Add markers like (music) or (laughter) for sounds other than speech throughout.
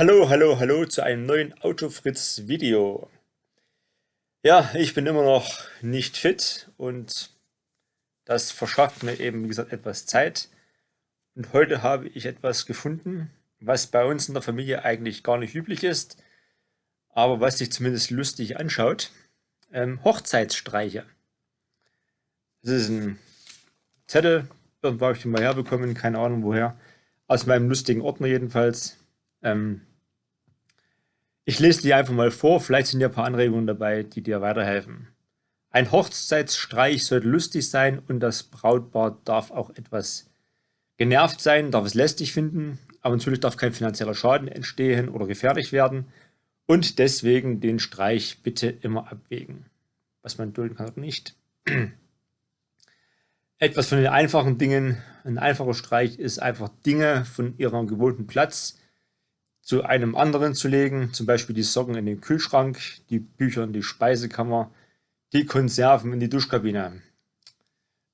Hallo, hallo, hallo zu einem neuen Autofritz Video. Ja, ich bin immer noch nicht fit und das verschafft mir eben, wie gesagt, etwas Zeit. Und heute habe ich etwas gefunden, was bei uns in der Familie eigentlich gar nicht üblich ist, aber was sich zumindest lustig anschaut. Ähm, Hochzeitsstreiche. Das ist ein Zettel, irgendwo habe ich den mal herbekommen, keine Ahnung woher. Aus meinem lustigen Ordner jedenfalls. Ähm, ich lese die einfach mal vor, vielleicht sind ja ein paar Anregungen dabei, die dir weiterhelfen. Ein Hochzeitsstreich sollte lustig sein und das Brautpaar darf auch etwas genervt sein, darf es lästig finden, aber natürlich darf kein finanzieller Schaden entstehen oder gefährlich werden und deswegen den Streich bitte immer abwägen, was man dulden kann oder nicht. (clears throat) Etwas von den einfachen Dingen, ein einfacher Streich ist einfach Dinge von ihrem gewohnten Platz zu einem anderen zu legen, zum Beispiel die Socken in den Kühlschrank, die Bücher in die Speisekammer, die Konserven in die Duschkabine.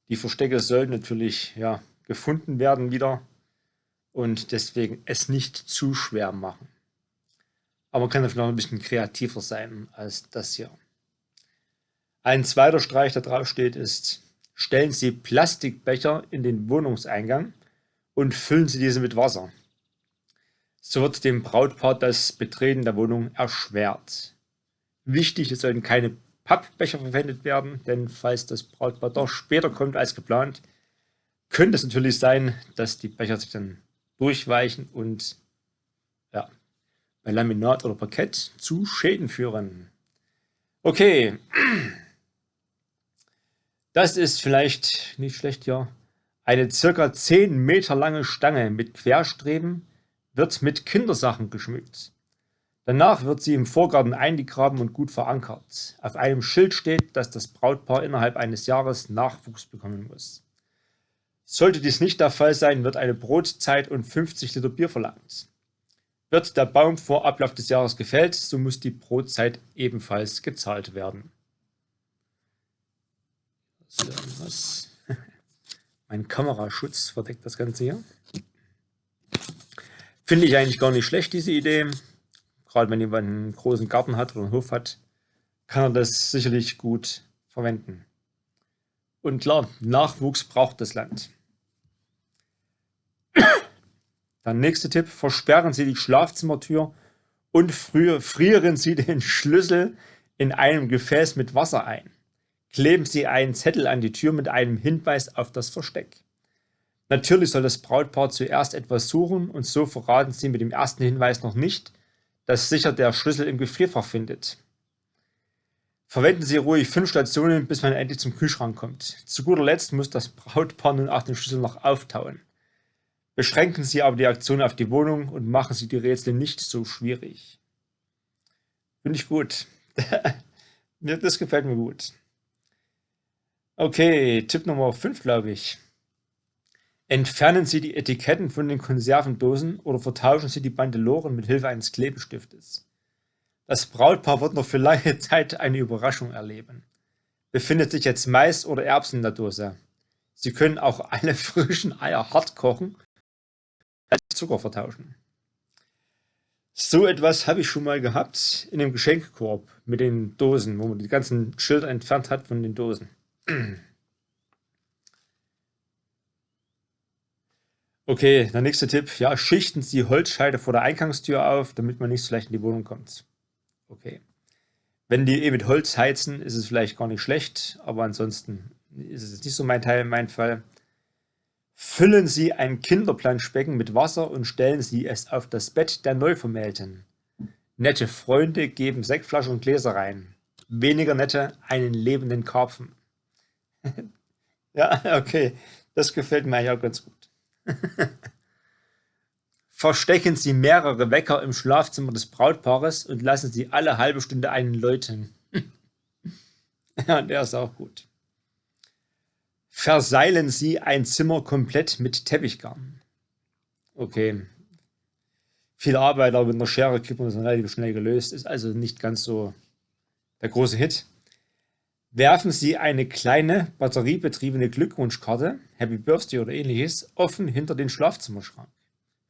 Die Verstecke sollten natürlich ja, gefunden werden wieder und deswegen es nicht zu schwer machen. Aber man kann natürlich noch ein bisschen kreativer sein als das hier. Ein zweiter Streich, der drauf steht, ist, stellen Sie Plastikbecher in den Wohnungseingang und füllen Sie diese mit Wasser. So wird dem Brautpaar das Betreten der Wohnung erschwert. Wichtig, es sollten keine Pappbecher verwendet werden, denn falls das Brautpaar doch später kommt als geplant, könnte es natürlich sein, dass die Becher sich dann durchweichen und ja, bei Laminat oder Parkett zu Schäden führen. Okay, das ist vielleicht nicht schlecht, ja. Eine circa 10 Meter lange Stange mit Querstreben, wird mit Kindersachen geschmückt. Danach wird sie im Vorgarten eingegraben und gut verankert. Auf einem Schild steht, dass das Brautpaar innerhalb eines Jahres Nachwuchs bekommen muss. Sollte dies nicht der Fall sein, wird eine Brotzeit und 50 Liter Bier verlangt. Wird der Baum vor Ablauf des Jahres gefällt, so muss die Brotzeit ebenfalls gezahlt werden. (laughs) Mein Kameraschutz verdeckt das Ganze hier. Finde ich eigentlich gar nicht schlecht, diese Idee. Gerade wenn jemand einen großen Garten hat oder einen Hof hat, kann er das sicherlich gut verwenden. Und klar, Nachwuchs braucht das Land. (coughs) Der nächste Tipp, versperren Sie die Schlafzimmertür und frieren Sie den Schlüssel in einem Gefäß mit Wasser ein. Kleben Sie einen Zettel an die Tür mit einem Hinweis auf das Versteck. Natürlich soll das Brautpaar zuerst etwas suchen und so verraten sie mit dem ersten Hinweis noch nicht, dass sicher der Schlüssel im Gefrierfach findet. Verwenden Sie ruhig fünf Stationen, bis man endlich zum Kühlschrank kommt. Zu guter Letzt muss das Brautpaar nun auch den Schlüssel noch auftauen. Beschränken Sie aber die Aktion auf die Wohnung und machen Sie die Rätsel nicht so schwierig. Finde ich gut. (laughs) das gefällt mir gut. Okay, Tipp Nummer 5, glaube ich. Entfernen Sie die Etiketten von den Konservendosen oder vertauschen Sie die Bandeloren mit Hilfe eines Klebestiftes. Das Brautpaar wird noch für lange (laughs) Zeit eine Überraschung erleben. Befindet sich jetzt Mais oder Erbsen in der Dose? Sie können auch alle (laughs) frischen Eier hart kochen und Zucker vertauschen. So etwas habe ich schon mal gehabt in dem Geschenkkorb mit den Dosen, wo man die ganzen Schilder entfernt hat von den Dosen. (clears throat) Okay, der nächste Tipp. Ja, schichten Sie Holzscheide vor der Eingangstür auf, damit man nicht so leicht in die Wohnung kommt. Okay. Wenn die eh mit Holz heizen, ist es vielleicht gar nicht schlecht, aber ansonsten ist es nicht so mein Teil, mein Fall. Füllen Sie ein Kinderplanschbecken mit Wasser und stellen Sie es auf das Bett der Neuvermählten. Nette Freunde geben Sektflaschen und Gläser rein. Weniger nette einen lebenden Karpfen. (laughs) ja, okay, das gefällt mir ja ganz gut. (laughs) Verstecken Sie mehrere Wecker im Schlafzimmer des Brautpaares und lassen Sie alle halbe Stunde einen läuten. (laughs) ja, der ist auch gut. Verseilen Sie ein Zimmer komplett mit Teppichgarn. Okay. Viel Arbeit, aber mit einer Schere kriegt man das relativ schnell gelöst. Ist also nicht ganz so der große Hit. Werfen Sie eine kleine batteriebetriebene Glückwunschkarte, Happy Birthday oder ähnliches, offen hinter den Schlafzimmerschrank.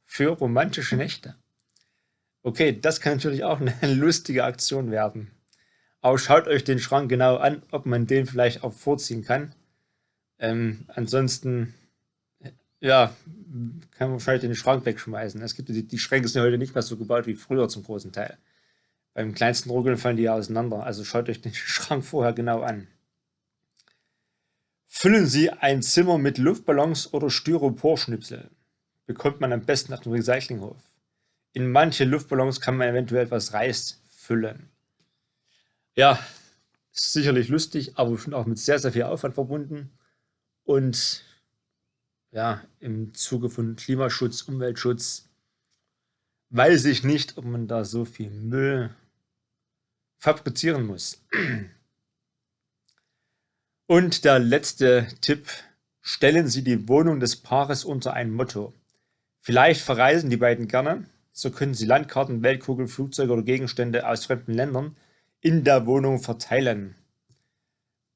Für romantische Nächte. Okay, das kann natürlich auch eine (laughs) lustige Aktion werden. Aber schaut euch den Schrank genau an, ob man den vielleicht auch vorziehen kann. Ähm, ansonsten, ja, kann man wahrscheinlich den Schrank wegschmeißen. Es gibt die, die Schränke sind heute nicht mehr so gebaut wie früher zum großen Teil. Beim kleinsten Ruckeln fallen die ja auseinander. Also schaut euch den (laughs) Schrank vorher genau an. Füllen Sie ein Zimmer mit Luftballons oder Styroporschnipsel. Bekommt man am besten nach dem Recyclinghof. In manche Luftballons kann man eventuell etwas Reis füllen. Ja, ist sicherlich lustig, aber schon auch mit sehr, sehr viel Aufwand verbunden. Und ja, im Zuge von Klimaschutz, Umweltschutz weiß ich nicht, ob man da so viel Müll fabrizieren muss. Und der letzte Tipp, stellen Sie die Wohnung des Paares unter ein Motto. Vielleicht verreisen die beiden gerne, so können Sie Landkarten, Weltkugeln, Flugzeuge oder Gegenstände aus fremden Ländern in der Wohnung verteilen.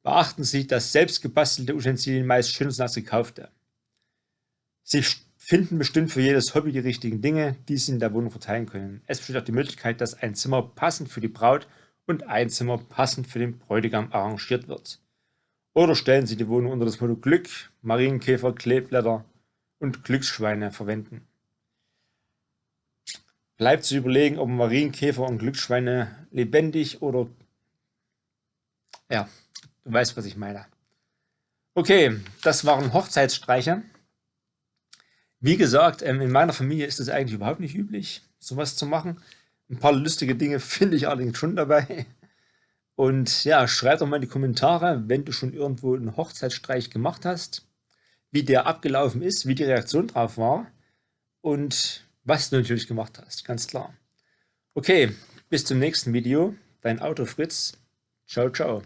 Beachten Sie, dass selbst gebastelte Utensilien meist schöner sind als gekaufte. Sie finden bestimmt für jedes Hobby die richtigen Dinge, die Sie in der Wohnung verteilen können. Es besteht auch die Möglichkeit, dass ein Zimmer passend für die Braut und ein Zimmer passend für den Bräutigam arrangiert wird. Oder stellen Sie die Wohnung unter das Motto Glück, Marienkäfer, Kleeblätter und Glücksschweine verwenden. Bleibt zu überlegen, ob Marienkäfer und Glücksschweine lebendig oder... Ja, du weißt, was ich meine. Okay, das waren Hochzeitsstreiche. Wie gesagt, ähm, in meiner Familie ist es eigentlich überhaupt nicht üblich, sowas zu machen. Ein paar lustige Dinge (laughs) finde ich allerdings schon dabei. Und ja, schreib doch mal in die Kommentare, wenn du schon irgendwo einen Hochzeitsstreich gemacht hast, wie der abgelaufen ist, wie die Reaktion drauf war und was du natürlich gemacht hast, ganz klar. Okay, bis zum nächsten Video. Dein Auto Fritz. Ciao, ciao.